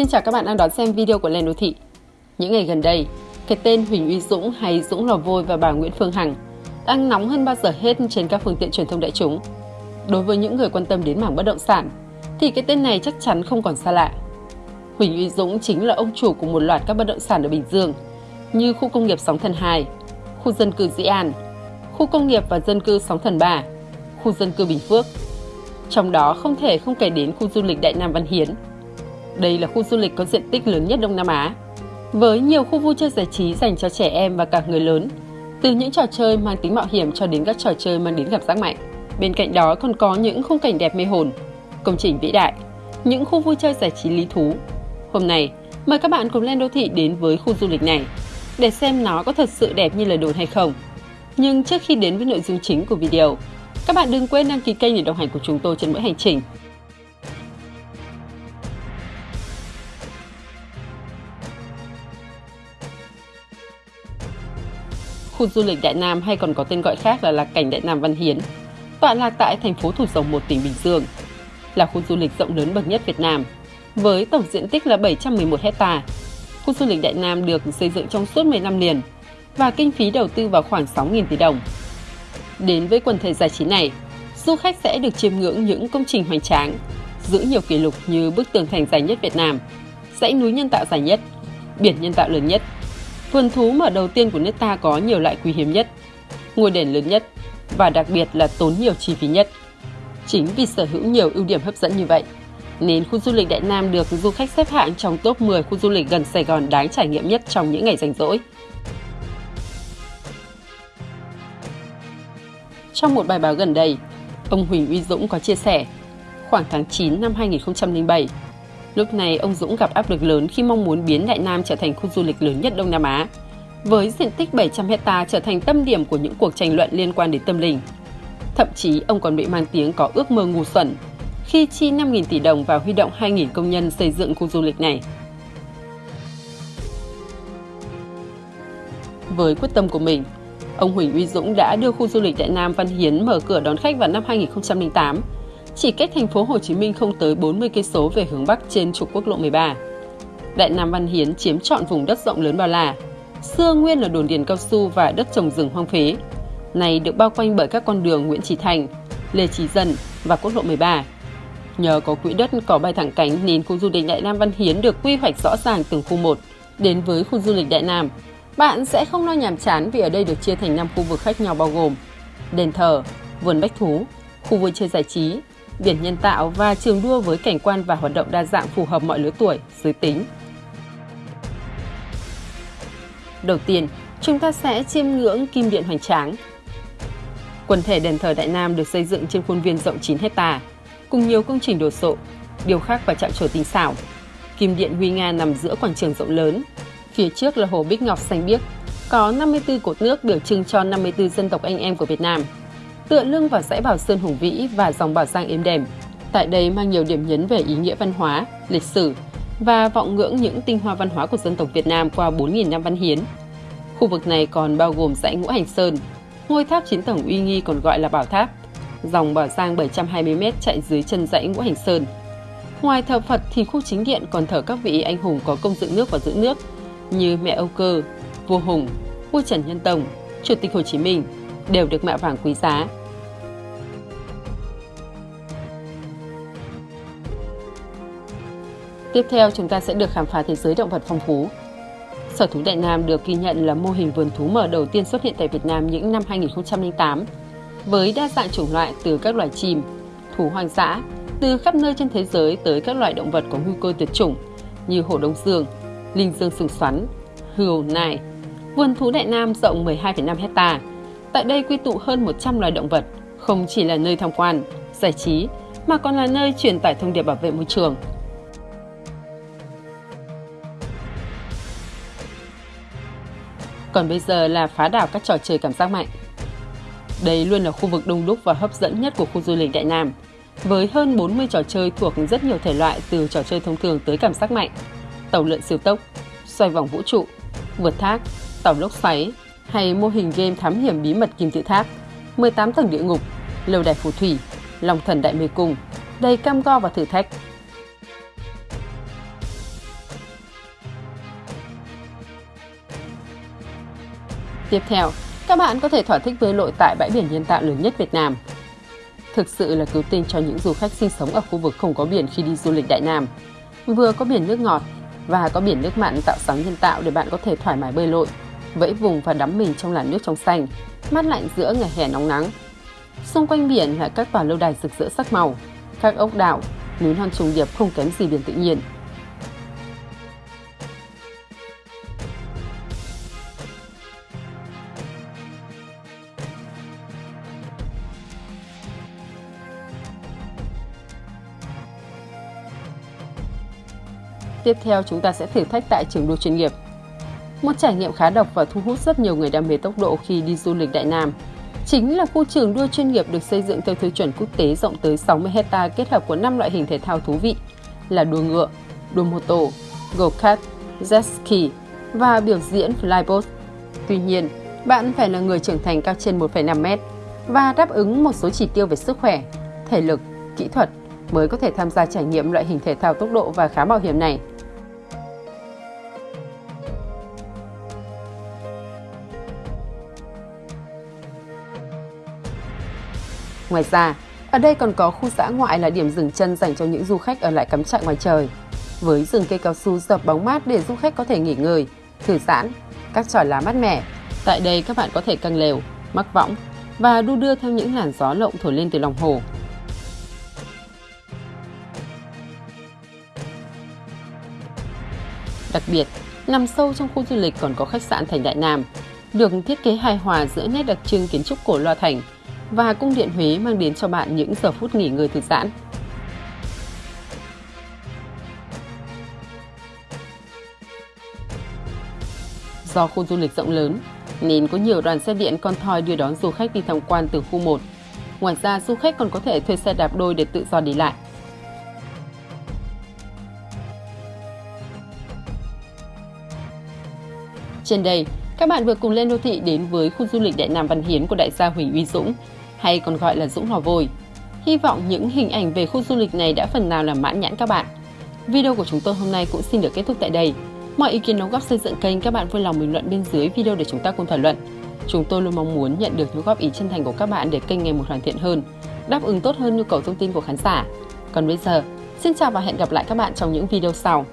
Xin chào các bạn đang đón xem video của Lên Đô Thị. Những ngày gần đây, cái tên Huỳnh Uy Dũng hay Dũng Lò Vôi và bà Nguyễn Phương Hằng đang nóng hơn bao giờ hết trên các phương tiện truyền thông đại chúng. Đối với những người quan tâm đến mảng bất động sản, thì cái tên này chắc chắn không còn xa lạ. Huỳnh Uy Dũng chính là ông chủ của một loạt các bất động sản ở Bình Dương, như khu công nghiệp Sóng Thần 2, khu dân cư Dĩ An, khu công nghiệp và dân cư Sóng Thần 3, khu dân cư Bình Phước. Trong đó không thể không kể đến khu du lịch Đại Nam Văn Hiến. Đây là khu du lịch có diện tích lớn nhất Đông Nam Á, với nhiều khu vui chơi giải trí dành cho trẻ em và cả người lớn, từ những trò chơi mang tính mạo hiểm cho đến các trò chơi mang đến cảm giác mạnh. Bên cạnh đó còn có những khung cảnh đẹp mê hồn, công trình vĩ đại, những khu vui chơi giải trí lý thú. Hôm nay, mời các bạn cùng lên đô thị đến với khu du lịch này để xem nó có thật sự đẹp như lời đồn hay không. Nhưng trước khi đến với nội dung chính của video, các bạn đừng quên đăng ký kênh để đồng hành cùng chúng tôi trên mỗi hành trình. Khu du lịch Đại Nam hay còn có tên gọi khác là Lạc Cảnh Đại Nam Văn Hiến, tọa lạc tại thành phố Thủ Dầu Một, tỉnh Bình Dương, là khu du lịch rộng lớn bậc nhất Việt Nam, với tổng diện tích là 711 hecta. Khu du lịch Đại Nam được xây dựng trong suốt 10 năm liền và kinh phí đầu tư vào khoảng 6.000 tỷ đồng. Đến với quần thể giải trí này, du khách sẽ được chiêm ngưỡng những công trình hoành tráng, giữ nhiều kỷ lục như bức tường thành dài nhất Việt Nam, dãy núi nhân tạo dài nhất, biển nhân tạo lớn nhất, vườn thú mở đầu tiên của nước ta có nhiều loại quý hiếm nhất, ngôi đền lớn nhất và đặc biệt là tốn nhiều chi phí nhất. Chính vì sở hữu nhiều ưu điểm hấp dẫn như vậy, nên khu du lịch Đại Nam được du khách xếp hạng trong top 10 khu du lịch gần Sài Gòn đáng trải nghiệm nhất trong những ngày rảnh rỗi. Trong một bài báo gần đây, ông Huỳnh Uy Dũng có chia sẻ, khoảng tháng 9 năm 2007, lúc này ông Dũng gặp áp lực lớn khi mong muốn biến Đại Nam trở thành khu du lịch lớn nhất Đông Nam Á, với diện tích 700 hecta trở thành tâm điểm của những cuộc tranh luận liên quan đến tâm linh. Thậm chí ông còn bị mang tiếng có ước mơ ngu xuẩn khi chi 5.000 tỷ đồng và huy động 2.000 công nhân xây dựng khu du lịch này. Với quyết tâm của mình, ông Huỳnh Uy Dũng đã đưa khu du lịch Đại Nam Văn Hiến mở cửa đón khách vào năm 2008, chỉ cách thành phố Hồ Chí Minh không tới 40 cây số về hướng bắc trên trục quốc lộ 13. Đại Nam Văn Hiến chiếm trọn vùng đất rộng lớn bao la, xưa nguyên là đồn điền cao su và đất trồng rừng hoang phế. Này được bao quanh bởi các con đường Nguyễn Trí Thành, Lê Trí Dân và quốc lộ 13. Nhờ có quỹ đất có bay thẳng cánh nên khu du lịch Đại Nam Văn Hiến được quy hoạch rõ ràng từng khu một. Đến với khu du lịch Đại Nam, bạn sẽ không lo nhàm chán vì ở đây được chia thành 5 khu vực khác nhau bao gồm đền thờ, vườn bách thú, khu vui chơi giải trí, biển nhân tạo và trường đua với cảnh quan và hoạt động đa dạng phù hợp mọi lứa tuổi, giới tính. Đầu tiên, chúng ta sẽ chiêm ngưỡng kim điện hoành tráng. Quần thể đền thờ Đại Nam được xây dựng trên khuôn viên rộng 9 hecta, cùng nhiều công trình đồ sộ, điều khắc và chạm trổ tinh xảo. Kim điện huy nga nằm giữa quảng trường rộng lớn. Phía trước là hồ Bích Ngọc xanh biếc, có 54 cột nước biểu trưng cho 54 dân tộc anh em của Việt Nam. Tựa lưng vào dãy Bảo Sơn hùng vĩ và dòng Bảo Giang êm đềm. Tại đây mang nhiều điểm nhấn về ý nghĩa văn hóa, lịch sử và vọng ngưỡng những tinh hoa văn hóa của dân tộc Việt Nam qua 4.000 năm văn hiến. Khu vực này còn bao gồm dãy Ngũ Hành Sơn, ngôi tháp chiến tổng uy nghi còn gọi là Bảo Tháp, dòng Bảo Giang 720m chạy dưới chân dãy Ngũ Hành Sơn. Ngoài thờ Phật thì khu chính điện còn thờ các vị anh hùng có công dựng nước và giữ nước như mẹ Âu Cơ, vua Hùng, vua Trần Nhân Tông, Chủ tịch Hồ Chí Minh đều được mạ vàng quý giá. Tiếp theo chúng ta sẽ được khám phá thế giới động vật phong phú. Sở thú Đại Nam được ghi nhận là mô hình vườn thú mở đầu tiên xuất hiện tại Việt Nam những năm 2008 với đa dạng chủng loại từ các loài chim, thú hoang dã, từ khắp nơi trên thế giới tới các loài động vật có nguy cơ tuyệt chủng như hổ đông dương, linh dương sừng xoắn, hươu, nai. Vườn thú Đại Nam rộng 12,5 hecta. Tại đây quy tụ hơn 100 loài động vật, không chỉ là nơi tham quan, giải trí, mà còn là nơi truyền tải thông điệp bảo vệ môi trường. Còn bây giờ là phá đảo các trò chơi cảm giác mạnh. Đây luôn là khu vực đông đúc và hấp dẫn nhất của khu du lịch Đại Nam, với hơn 40 trò chơi thuộc rất nhiều thể loại từ trò chơi thông thường tới cảm giác mạnh, tàu lượn siêu tốc, xoay vòng vũ trụ, vượt thác, tàu lốc xoáy hay mô hình game thám hiểm bí mật kim tự tháp, 18 tầng địa ngục, lâu đài phù thủy, lòng thần đại mê cung, đầy cam go và thử thách. Tiếp theo, các bạn có thể thỏa thích bơi lội tại bãi biển nhân tạo lớn nhất Việt Nam. Thực sự là cứu tinh cho những du khách sinh sống ở khu vực không có biển khi đi du lịch Đại Nam. Vừa có biển nước ngọt và có biển nước mặn tạo sóng nhân tạo để bạn có thể thoải mái bơi lội, vẫy vùng và đắm mình trong làn nước trong xanh, mát lạnh giữa ngày hè nóng nắng. Xung quanh biển là các tòa lâu đài rực rỡ sắc màu, các ốc đảo, núi non trùng điệp không kém gì biển tự nhiên. Tiếp theo chúng ta sẽ thử thách tại trường đua chuyên nghiệp. Một trải nghiệm khá độc và thu hút rất nhiều người đam mê tốc độ khi đi du lịch Đại Nam. Chính là khu trường đua chuyên nghiệp được xây dựng theo tiêu chuẩn quốc tế rộng tới 60 hecta kết hợp của 5 loại hình thể thao thú vị là đua ngựa, đua mô tô, go-kart, jet ski và biểu diễn flyboat. Tuy nhiên, bạn phải là người trưởng thành cao trên 1,5 mét và đáp ứng một số chỉ tiêu về sức khỏe, thể lực, kỹ thuật mới có thể tham gia trải nghiệm loại hình thể thao tốc độ và khá mạo hiểm này. Ngoài ra, ở đây còn có khu dã ngoại là điểm dừng chân dành cho những du khách ở lại cắm trại ngoài trời. Với rừng cây cao su dập bóng mát để du khách có thể nghỉ ngơi, thư giãn, các tròi lá mát mẻ. Tại đây các bạn có thể căng lều, mắc võng và đu đưa theo những làn gió lộng thổi lên từ lòng hồ. Đặc biệt, nằm sâu trong khu du lịch còn có khách sạn Thành Đại Nam, được thiết kế hài hòa giữa nét đặc trưng kiến trúc cổ loa thành và cung điện Huế mang đến cho bạn những giờ phút nghỉ ngơi thư giãn. Do khu du lịch rộng lớn, nên có nhiều đoàn xe điện con thoi đưa đón du khách đi tham quan từ khu 1. Ngoài ra, du khách còn có thể thuê xe đạp đôi để tự do đi lại. Trên đây, các bạn vừa cùng lên đô thị đến với khu du lịch Đại Nam Văn Hiến của đại gia Huỳnh Uy Dũng, hay còn gọi là Dũng Lò Vôi. Hy vọng những hình ảnh về khu du lịch này đã phần nào làm mãn nhãn các bạn. Video của chúng tôi hôm nay cũng xin được kết thúc tại đây. Mọi ý kiến đóng góp xây dựng kênh các bạn vui lòng bình luận bên dưới video để chúng ta cùng thảo luận. Chúng tôi luôn mong muốn nhận được những góp ý chân thành của các bạn để kênh ngày một hoàn thiện hơn, đáp ứng tốt hơn nhu cầu thông tin của khán giả. Còn bây giờ, xin chào và hẹn gặp lại các bạn trong những video sau.